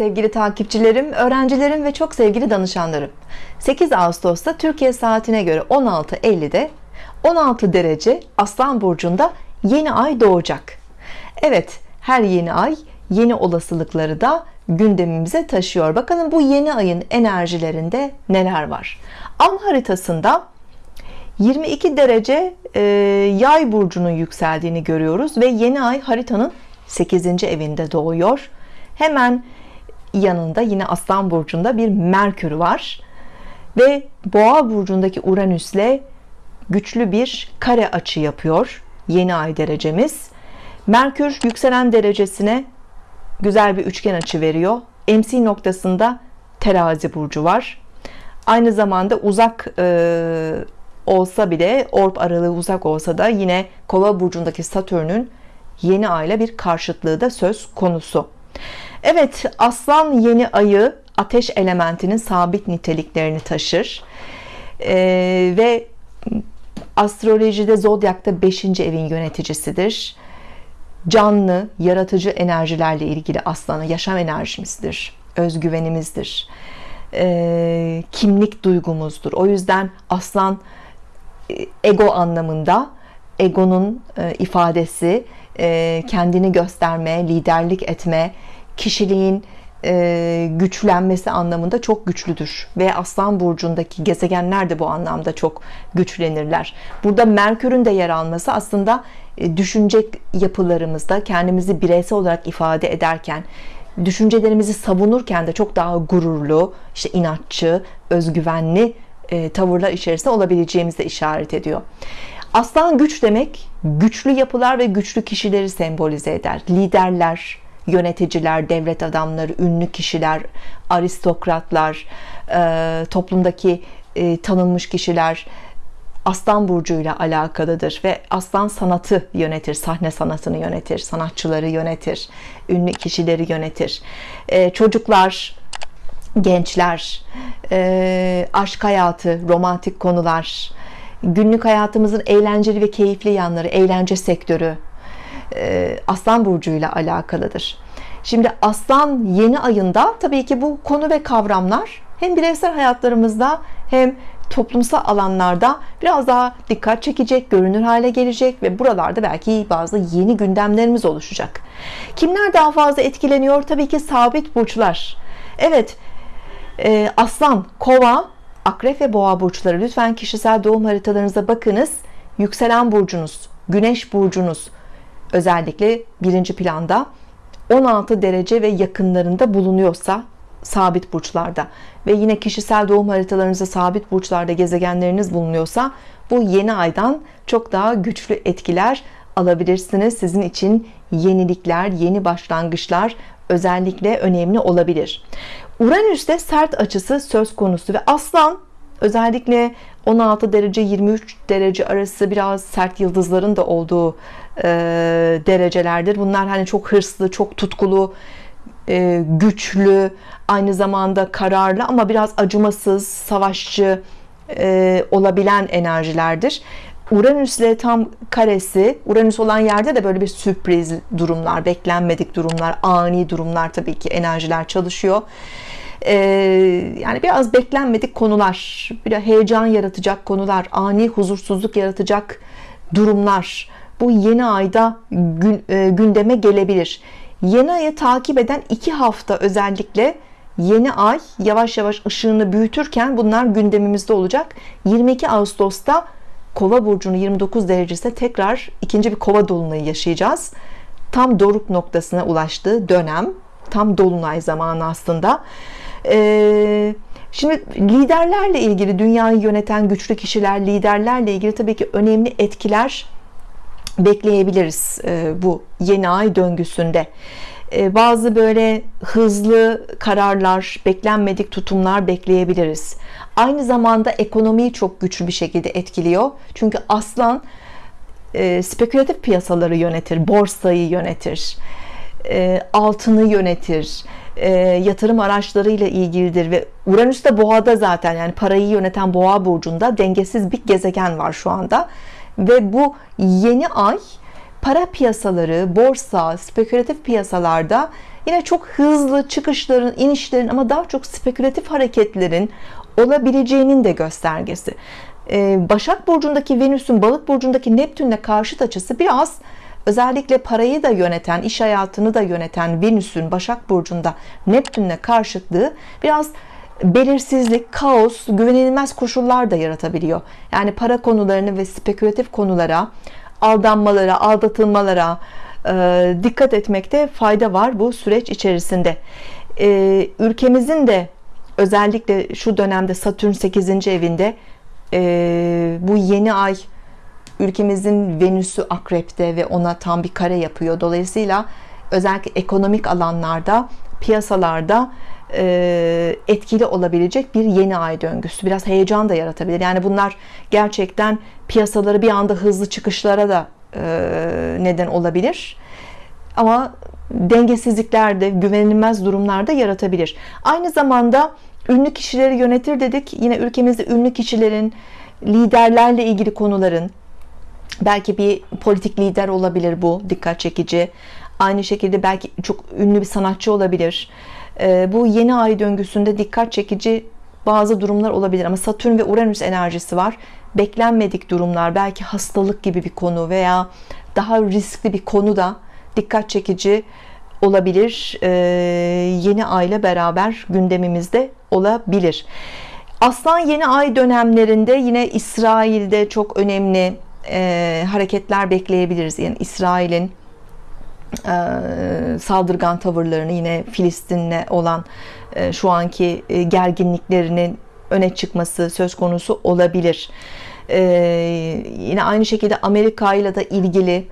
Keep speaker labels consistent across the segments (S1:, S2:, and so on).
S1: sevgili takipçilerim, öğrencilerim ve çok sevgili danışanlarım. 8 Ağustos'ta Türkiye saatine göre 16.50'de 16 derece Aslan Burcu'nda yeni ay doğacak. Evet, her yeni ay yeni olasılıkları da gündemimize taşıyor. Bakalım bu yeni ayın enerjilerinde neler var? An haritasında 22 derece e, yay burcunun yükseldiğini görüyoruz ve yeni ay haritanın 8. evinde doğuyor. Hemen yanında yine Aslan burcunda bir Merkür var ve Boğa burcundaki Uranüs'le güçlü bir kare açı yapıyor. Yeni ay derecemiz. Merkür yükselen derecesine güzel bir üçgen açı veriyor. MC noktasında Terazi burcu var. Aynı zamanda uzak e, olsa bile orb aralığı uzak olsa da yine Kova burcundaki Satürn'ün yeni ayla bir karşıtlığı da söz konusu. Evet, Aslan yeni ayı ateş elementinin sabit niteliklerini taşır. Ee, ve astrolojide zodyakta 5. evin yöneticisidir. Canlı, yaratıcı enerjilerle ilgili aslanı yaşam enerjimizdir, özgüvenimizdir, ee, kimlik duygumuzdur. O yüzden aslan e, ego anlamında egonun e, ifadesi e, kendini gösterme, liderlik etme, kişiliğin e, güçlenmesi anlamında çok güçlüdür ve Aslan burcundaki gezegenler de bu anlamda çok güçlenirler. Burada Merkür'ün de yer alması aslında e, düşünce yapılarımızda kendimizi bireysel olarak ifade ederken düşüncelerimizi savunurken de çok daha gururlu, işte inatçı, özgüvenli e, tavırlar içerisinde olabileceğimizi işaret ediyor. Aslan güç demek güçlü yapılar ve güçlü kişileri sembolize eder. Liderler, yöneticiler, devlet adamları, ünlü kişiler, aristokratlar, e, toplumdaki e, tanınmış kişiler Aslan burcuyla alakalıdır ve Aslan sanatı yönetir, sahne sanatını yönetir, sanatçıları yönetir, ünlü kişileri yönetir. E, çocuklar, gençler, aşk hayatı, romantik konular, günlük hayatımızın eğlenceli ve keyifli yanları, eğlence sektörü, e, Aslan burcuyla alakalıdır. Şimdi Aslan yeni ayında tabii ki bu konu ve kavramlar hem bireysel hayatlarımızda hem toplumsal alanlarda biraz daha dikkat çekecek, görünür hale gelecek ve buralarda belki bazı yeni gündemlerimiz oluşacak. Kimler daha fazla etkileniyor? Tabii ki sabit burçlar. Evet, e, Aslan, Kova, Akrep ve Boğa burçları lütfen kişisel doğum haritalarınıza bakınız. Yükselen burcunuz, Güneş burcunuz, özellikle birinci planda 16 derece ve yakınlarında bulunuyorsa sabit burçlarda ve yine kişisel doğum haritalarınızda sabit burçlarda gezegenleriniz bulunuyorsa bu yeni aydan çok daha güçlü etkiler alabilirsiniz. Sizin için yenilikler, yeni başlangıçlar özellikle önemli olabilir. Uranüs'te sert açısı söz konusu ve Aslan özellikle 16 derece 23 derece arası biraz sert yıldızların da olduğu e, derecelerdir. Bunlar hani çok hırslı, çok tutkulu, e, güçlü, aynı zamanda kararlı ama biraz acımasız, savaşçı e, olabilen enerjilerdir. Uranüs ile tam karesi, Uranüs olan yerde de böyle bir sürpriz durumlar, beklenmedik durumlar, ani durumlar tabii ki enerjiler çalışıyor. Ee, yani biraz beklenmedik konular, bir heyecan yaratacak konular, ani huzursuzluk yaratacak durumlar bu yeni ayda e, gündeme gelebilir. Yeni ayı takip eden iki hafta özellikle yeni ay yavaş yavaş ışığını büyütürken bunlar gündemimizde olacak. 22 Ağustos'ta Kova burcunu 29 derecesinde tekrar ikinci bir Kova dolunayı yaşayacağız. Tam doruk noktasına ulaştığı dönem, tam dolunay zamanı aslında. Ee, şimdi liderlerle ilgili dünyayı yöneten güçlü kişiler, liderlerle ilgili tabii ki önemli etkiler bekleyebiliriz e, bu yeni ay döngüsünde. E, bazı böyle hızlı kararlar, beklenmedik tutumlar bekleyebiliriz. Aynı zamanda ekonomiyi çok güçlü bir şekilde etkiliyor. Çünkü aslan e, spekülatif piyasaları yönetir, borsayı yönetir, altını yönetir, yatırım araçlarıyla ilgilidir ve Uranüs de boğada zaten yani parayı yöneten boğa burcunda dengesiz bir gezegen var şu anda ve bu yeni ay para piyasaları, borsa, spekülatif piyasalarda yine çok hızlı çıkışların, inişlerin ama daha çok spekülatif hareketlerin olabileceğinin de göstergesi. Ee, Başak Burcu'ndaki Venüs'ün Balık Burcu'ndaki Neptün'le karşıt açısı biraz özellikle parayı da yöneten, iş hayatını da yöneten Venüs'ün Başak Burcu'nda Neptün'le karşıtlığı biraz belirsizlik, kaos, güvenilmez koşullar da yaratabiliyor. Yani para konularını ve spekülatif konulara, aldanmalara, aldatılmalara e, dikkat etmekte fayda var bu süreç içerisinde. E, ülkemizin de özellikle şu dönemde Satürn 8. evinde e, bu yeni ay ülkemizin Venüs'ü akrepte ve ona tam bir kare yapıyor. Dolayısıyla özellikle ekonomik alanlarda, piyasalarda e, etkili olabilecek bir yeni ay döngüsü. Biraz heyecan da yaratabilir. Yani bunlar gerçekten piyasaları bir anda hızlı çıkışlara da e, neden olabilir. Ama dengesizlikler de güvenilmez durumlar da yaratabilir. Aynı zamanda ünlü kişileri yönetir dedik. Yine ülkemizde ünlü kişilerin, liderlerle ilgili konuların, belki bir politik lider olabilir bu, dikkat çekici. Aynı şekilde belki çok ünlü bir sanatçı olabilir. Ee, bu yeni ay döngüsünde dikkat çekici bazı durumlar olabilir ama Satürn ve Uranüs enerjisi var. Beklenmedik durumlar, belki hastalık gibi bir konu veya daha riskli bir konu da dikkat çekici olabilir. Ee, yeni ay ile beraber gündemimizde olabilir. Aslan yeni ay dönemlerinde yine İsrail'de çok önemli e, hareketler bekleyebiliriz. Yani İsrail'in e, saldırgan tavırlarını yine Filistin'le olan e, şu anki e, gerginliklerinin öne çıkması söz konusu olabilir. E, yine aynı şekilde Amerika ile de ilgili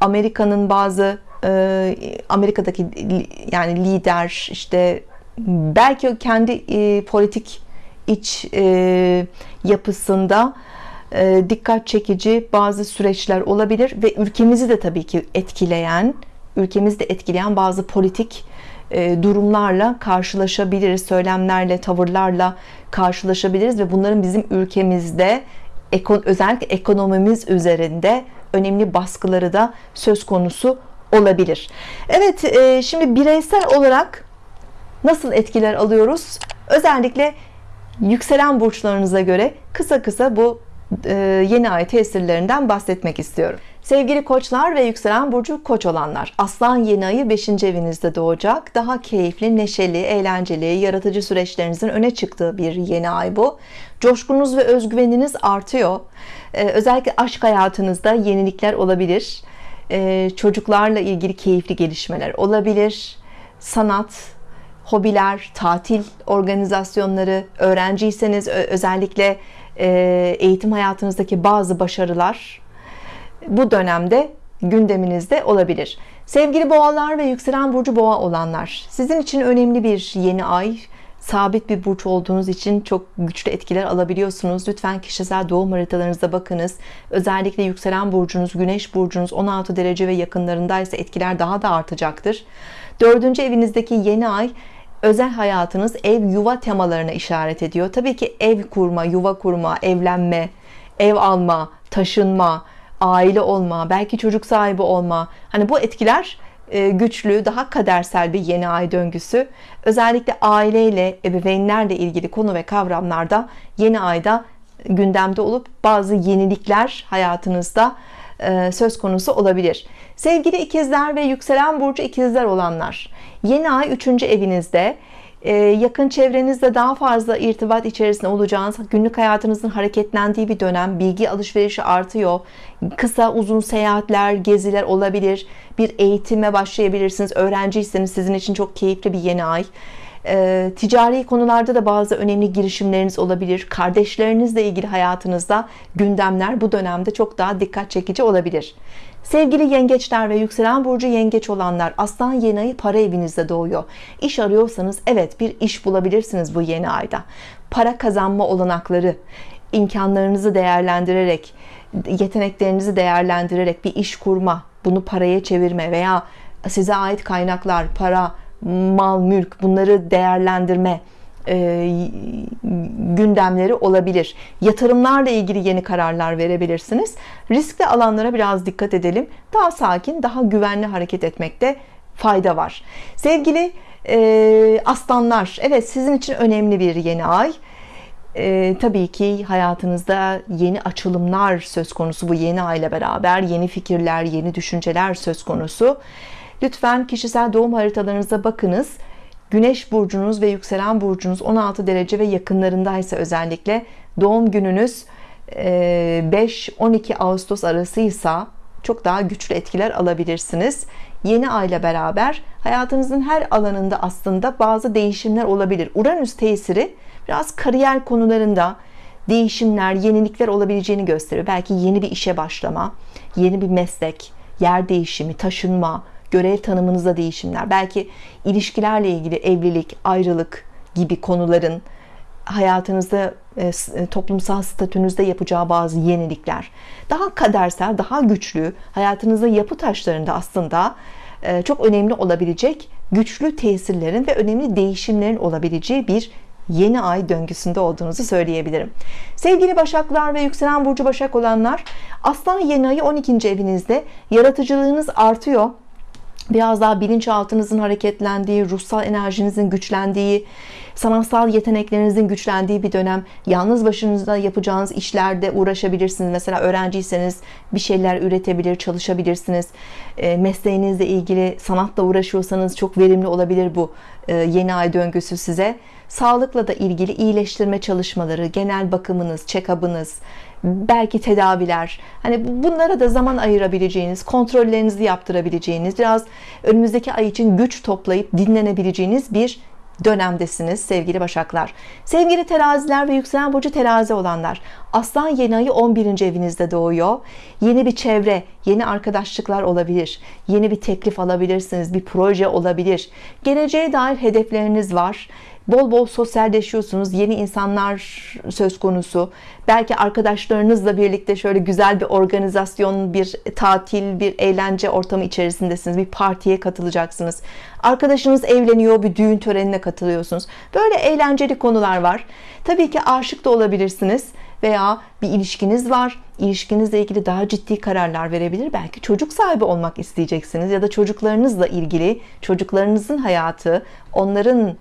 S1: Amerika'nın bazı e, Amerika'daki yani lider işte belki kendi e, politik iç e, yapısında dikkat çekici bazı süreçler olabilir ve ülkemizi de tabii ki etkileyen ülkemizi de etkileyen bazı politik e, durumlarla karşılaşabiliriz söylemlerle tavırlarla karşılaşabiliriz ve bunların bizim ülkemizde özellikle ekonomimiz üzerinde önemli baskıları da söz konusu olabilir. Evet e, şimdi bireysel olarak nasıl etkiler alıyoruz? Özellikle yükselen burçlarınıza göre kısa kısa bu e, yeni ay tesirlerinden bahsetmek istiyorum. Sevgili koçlar ve yükselen burcu koç olanlar Aslan yeni ayı 5. evinizde doğacak daha keyifli, neşeli, eğlenceli, yaratıcı süreçlerinizin öne çıktığı bir yeni ay bu coşkunuz ve özgüveniniz artıyor ee, özellikle aşk hayatınızda yenilikler olabilir ee, çocuklarla ilgili keyifli gelişmeler olabilir sanat, hobiler, tatil organizasyonları, öğrenciyseniz özellikle e, eğitim hayatınızdaki bazı başarılar bu dönemde gündeminizde olabilir. Sevgili boğalar ve yükselen burcu boğa olanlar, sizin için önemli bir yeni ay. Sabit bir burç olduğunuz için çok güçlü etkiler alabiliyorsunuz. Lütfen kişisel doğum haritalarınıza bakınız. Özellikle yükselen burcunuz, güneş burcunuz 16 derece ve yakınlarındaysa etkiler daha da artacaktır. Dördüncü evinizdeki yeni ay özel hayatınız ev yuva temalarına işaret ediyor. Tabii ki ev kurma, yuva kurma, evlenme, ev alma, taşınma, aile olma, belki çocuk sahibi olma. Hani bu etkiler e, güçlü, daha kadersel bir yeni ay döngüsü. Özellikle aileyle, ebeveynlerle ilgili konu ve kavramlarda yeni ayda gündemde olup bazı yenilikler hayatınızda söz konusu olabilir. Sevgili ikizler ve yükselen burcu ikizler olanlar, yeni ay 3. evinizde ee, yakın çevrenizde daha fazla irtibat içerisinde olacağınız, günlük hayatınızın hareketlendiği bir dönem, bilgi alışverişi artıyor. Kısa uzun seyahatler, geziler olabilir. Bir eğitime başlayabilirsiniz. Öğrenciyseniz sizin için çok keyifli bir yeni ay. E, ticari konularda da bazı önemli girişimleriniz olabilir. Kardeşlerinizle ilgili hayatınızda gündemler bu dönemde çok daha dikkat çekici olabilir. Sevgili yengeçler ve yükselen burcu yengeç olanlar aslan yeni ayı para evinizde doğuyor. İş arıyorsanız evet bir iş bulabilirsiniz bu yeni ayda. Para kazanma olanakları, imkanlarınızı değerlendirerek, yeteneklerinizi değerlendirerek bir iş kurma, bunu paraya çevirme veya size ait kaynaklar, para, mal, mülk bunları değerlendirme e, gündemleri olabilir. Yatırımlarla ilgili yeni kararlar verebilirsiniz. Riskli alanlara biraz dikkat edelim. Daha sakin, daha güvenli hareket etmekte fayda var sevgili e, aslanlar evet sizin için önemli bir yeni ay e, tabii ki hayatınızda yeni açılımlar söz konusu bu yeni ayla beraber yeni fikirler yeni düşünceler söz konusu lütfen kişisel doğum haritalarınıza bakınız Güneş burcunuz ve yükselen burcunuz 16 derece ve yakınlarındaysa özellikle doğum gününüz 5-12 Ağustos arasıysa çok daha güçlü etkiler alabilirsiniz. Yeni ayla beraber hayatınızın her alanında aslında bazı değişimler olabilir. Uranüs tesiri biraz kariyer konularında değişimler, yenilikler olabileceğini gösteriyor. Belki yeni bir işe başlama, yeni bir meslek, yer değişimi, taşınma, görev tanımınızda değişimler, belki ilişkilerle ilgili evlilik, ayrılık gibi konuların hayatınızda e, e, toplumsal statünüzde yapacağı bazı yenilikler daha kadersel daha güçlü hayatınızda yapı taşlarında aslında e, çok önemli olabilecek güçlü tesirlerin ve önemli değişimlerin olabileceği bir yeni ay döngüsünde olduğunuzu söyleyebilirim sevgili Başaklar ve yükselen burcu Başak olanlar Aslan yeni ayı 12. evinizde yaratıcılığınız artıyor biraz daha bilinçaltınızın hareketlendiği, ruhsal enerjinizin güçlendiği, sanatsal yeteneklerinizin güçlendiği bir dönem. Yalnız başınızda yapacağınız işlerde uğraşabilirsiniz. Mesela öğrenciyseniz bir şeyler üretebilir, çalışabilirsiniz. E, mesleğinizle ilgili sanatla uğraşıyorsanız çok verimli olabilir bu e, yeni ay döngüsü size. Sağlıkla da ilgili iyileştirme çalışmaları, genel bakımınız, check-up'ınız, belki tedaviler hani bunlara da zaman ayırabileceğiniz kontrollerinizi yaptırabileceğiniz biraz önümüzdeki ay için güç toplayıp dinlenebileceğiniz bir dönemdesiniz sevgili başaklar. Sevgili teraziler ve yükselen burcu terazi olanlar aslan yeni ayı 11. evinizde doğuyor. Yeni bir çevre yeni arkadaşlıklar olabilir. Yeni bir teklif alabilirsiniz bir proje olabilir. Geleceğe dair hedefleriniz var bol bol sosyalleşiyorsunuz yeni insanlar söz konusu. Belki arkadaşlarınızla birlikte şöyle güzel bir organizasyon bir tatil bir eğlence ortamı içerisindesiniz bir partiye katılacaksınız. Arkadaşınız evleniyor bir düğün törenine katılıyorsunuz. Böyle eğlenceli konular var. Tabii ki aşık da olabilirsiniz veya bir ilişkiniz var. İlişkinizle ilgili daha ciddi kararlar verebilir. Belki çocuk sahibi olmak isteyeceksiniz ya da çocuklarınızla ilgili çocuklarınızın hayatı onların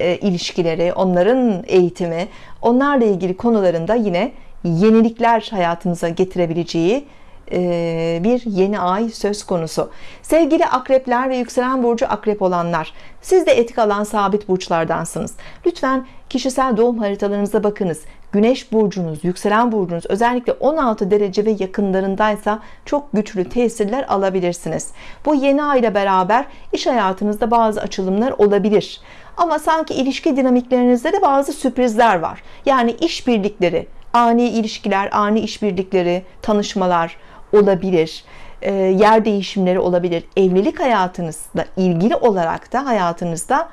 S1: e, ilişkileri, onların eğitimi, onlarla ilgili konularında yine yenilikler hayatınıza getirebileceği e, bir yeni ay söz konusu. Sevgili akrepler ve yükselen burcu akrep olanlar, siz de etik alan sabit burçlardansınız. Lütfen kişisel doğum haritalarınıza bakınız. Güneş burcunuz, yükselen burcunuz özellikle 16 derece ve yakınlarındaysa çok güçlü tesirler alabilirsiniz. Bu yeni ay ile beraber iş hayatınızda bazı açılımlar olabilir. Ama sanki ilişki dinamiklerinizde de bazı sürprizler var. Yani işbirlikleri, ani ilişkiler, ani işbirlikleri, tanışmalar olabilir. E, yer değişimleri olabilir. Evlilik hayatınızla ilgili olarak da hayatınızda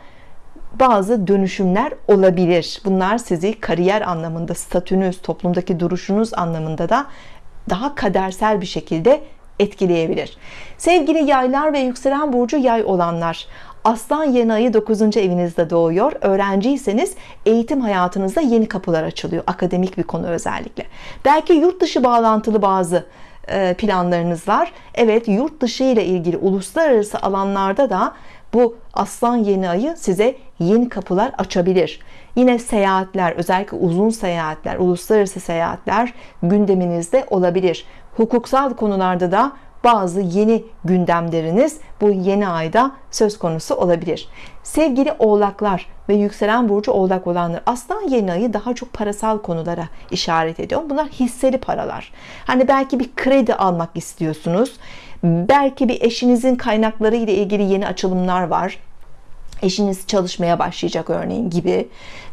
S1: bazı dönüşümler olabilir. Bunlar sizi kariyer anlamında, statünüz, toplumdaki duruşunuz anlamında da daha kadersel bir şekilde etkileyebilir. Sevgili yaylar ve yükselen burcu yay olanlar, Aslan yeni ayı 9. evinizde doğuyor. Öğrenciyseniz eğitim hayatınızda yeni kapılar açılıyor. Akademik bir konu özellikle. Belki yurt dışı bağlantılı bazı e, planlarınız var. Evet yurt dışı ile ilgili uluslararası alanlarda da bu aslan yeni ayı size yeni kapılar açabilir. Yine seyahatler özellikle uzun seyahatler uluslararası seyahatler gündeminizde olabilir. Hukuksal konularda da bazı yeni gündemleriniz bu yeni ayda söz konusu olabilir. Sevgili oğlaklar ve yükselen burcu oğlak olanlar aslan yeni ayı daha çok parasal konulara işaret ediyor. Bunlar hisseli paralar. Hani belki bir kredi almak istiyorsunuz. Belki bir eşinizin kaynakları ile ilgili yeni açılımlar var eşiniz çalışmaya başlayacak örneğin gibi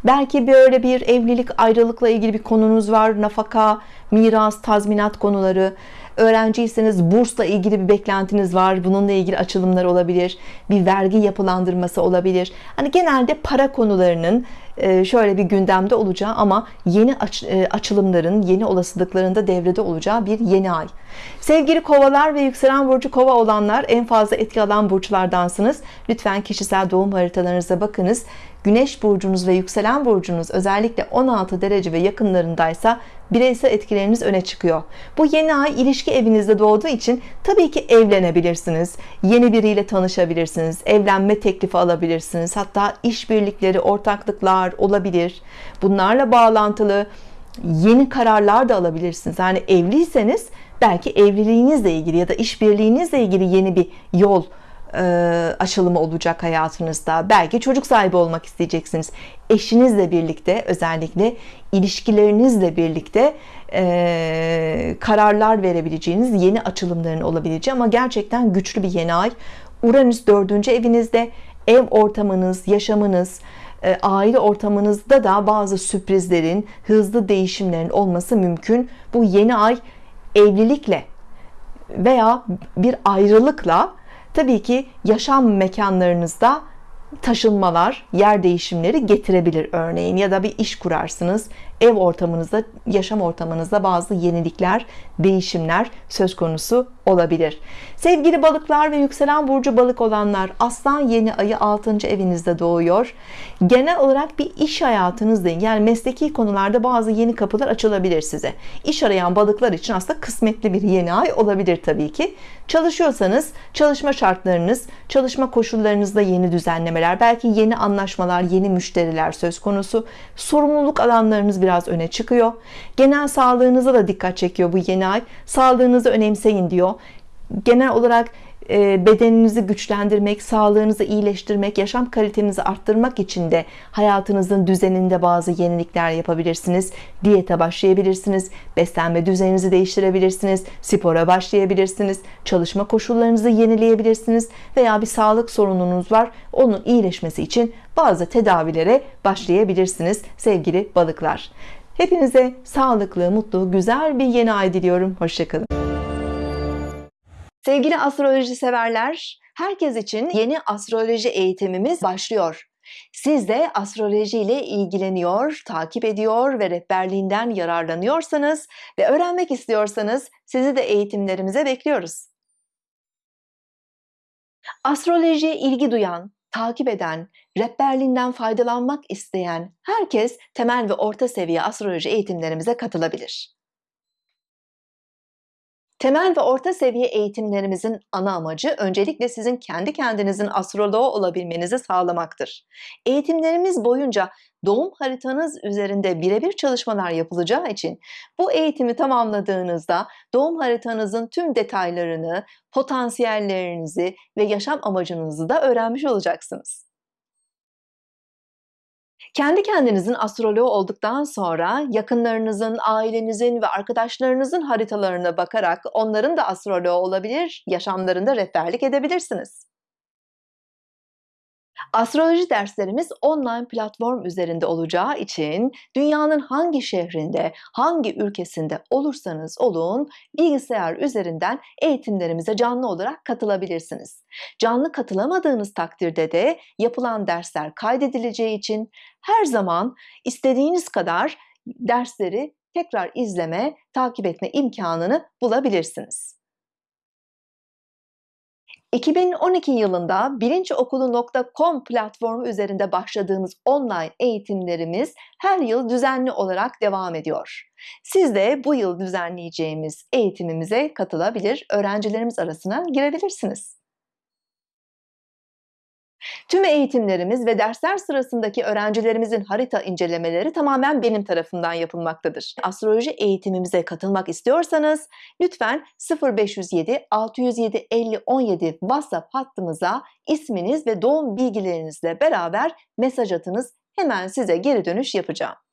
S1: belki böyle bir evlilik ayrılıkla ilgili bir konunuz var nafaka miras tazminat konuları öğrenciyseniz bursla ilgili bir beklentiniz var bununla ilgili açılımlar olabilir bir vergi yapılandırması olabilir. Hani genelde para konularının e, şöyle bir gündemde olacağı ama yeni e, açılımların yeni olasılıklarında devrede olacağı bir yeni ay. Sevgili kovalar ve yükselen burcu kova olanlar en fazla etki alan burçlardansınız. Lütfen kişisel doğum haritalarınıza bakınız Güneş burcunuz ve yükselen burcunuz özellikle 16 derece ve yakınlarındaysa bireysel etkileriniz öne çıkıyor. Bu yeni ay ilişki evinizde doğduğu için tabii ki evlenebilirsiniz. Yeni biriyle tanışabilirsiniz. Evlenme teklifi alabilirsiniz. Hatta işbirlikleri, ortaklıklar olabilir. Bunlarla bağlantılı yeni kararlar da alabilirsiniz. Yani evliyseniz belki evliliğinizle ilgili ya da işbirliğinizle ilgili yeni bir yol açılımı olacak hayatınızda. Belki çocuk sahibi olmak isteyeceksiniz. Eşinizle birlikte özellikle ilişkilerinizle birlikte e, kararlar verebileceğiniz yeni açılımların olabileceği ama gerçekten güçlü bir yeni ay. Uranüs dördüncü evinizde ev ortamınız, yaşamınız, e, aile ortamınızda da bazı sürprizlerin, hızlı değişimlerin olması mümkün. Bu yeni ay evlilikle veya bir ayrılıkla tabii ki yaşam mekanlarınızda taşınmalar, yer değişimleri getirebilir örneğin ya da bir iş kurarsınız. Ev ortamınızda, yaşam ortamınızda bazı yenilikler, değişimler söz konusu olabilir. Sevgili balıklar ve yükselen burcu balık olanlar, Aslan yeni ayı 6. evinizde doğuyor. Genel olarak bir iş hayatınızda yani mesleki konularda bazı yeni kapılar açılabilir size. İş arayan balıklar için aslında kısmetli bir yeni ay olabilir tabii ki. Çalışıyorsanız çalışma şartlarınız, çalışma koşullarınızda yeni düzenlemeler, belki yeni anlaşmalar, yeni müşteriler söz konusu. Sorumluluk alanlarınız biraz öne çıkıyor. Genel sağlığınıza da dikkat çekiyor bu yeni ay. Sağlığınızı önemseyin diyor. Genel olarak bedeninizi güçlendirmek, sağlığınızı iyileştirmek, yaşam kalitenizi arttırmak için de hayatınızın düzeninde bazı yenilikler yapabilirsiniz. Diyete başlayabilirsiniz, beslenme düzeninizi değiştirebilirsiniz, spora başlayabilirsiniz, çalışma koşullarınızı yenileyebilirsiniz veya bir sağlık sorununuz var. Onun iyileşmesi için bazı tedavilere başlayabilirsiniz sevgili balıklar. Hepinize sağlıklı, mutlu, güzel bir yeni ay diliyorum. Hoşçakalın. Sevgili astroloji severler, herkes için yeni astroloji eğitimimiz başlıyor. Siz de astroloji ile ilgileniyor, takip ediyor ve rehberliğinden yararlanıyorsanız ve öğrenmek istiyorsanız sizi de eğitimlerimize bekliyoruz. Astrolojiye ilgi duyan, takip eden, rehberliğinden faydalanmak isteyen herkes temel ve orta seviye astroloji eğitimlerimize katılabilir. Temel ve orta seviye eğitimlerimizin ana amacı öncelikle sizin kendi kendinizin astroloğu olabilmenizi sağlamaktır. Eğitimlerimiz boyunca doğum haritanız üzerinde birebir çalışmalar yapılacağı için bu eğitimi tamamladığınızda doğum haritanızın tüm detaylarını, potansiyellerinizi ve yaşam amacınızı da öğrenmiş olacaksınız. Kendi kendinizin astroloğu olduktan sonra yakınlarınızın, ailenizin ve arkadaşlarınızın haritalarına bakarak onların da astroloğu olabilir, yaşamlarında rehberlik edebilirsiniz. Astroloji derslerimiz online platform üzerinde olacağı için dünyanın hangi şehrinde, hangi ülkesinde olursanız olun bilgisayar üzerinden eğitimlerimize canlı olarak katılabilirsiniz. Canlı katılamadığınız takdirde de yapılan dersler kaydedileceği için her zaman istediğiniz kadar dersleri tekrar izleme, takip etme imkanını bulabilirsiniz. 2012 yılında bilinçokulu.com platformu üzerinde başladığımız online eğitimlerimiz her yıl düzenli olarak devam ediyor. Siz de bu yıl düzenleyeceğimiz eğitimimize katılabilir, öğrencilerimiz arasına girebilirsiniz. Tüm eğitimlerimiz ve dersler sırasındaki öğrencilerimizin harita incelemeleri tamamen benim tarafından yapılmaktadır. Astroloji eğitimimize katılmak istiyorsanız lütfen 0507 607 50 17 WhatsApp hattımıza isminiz ve doğum bilgilerinizle beraber mesaj atınız. Hemen size geri dönüş yapacağım.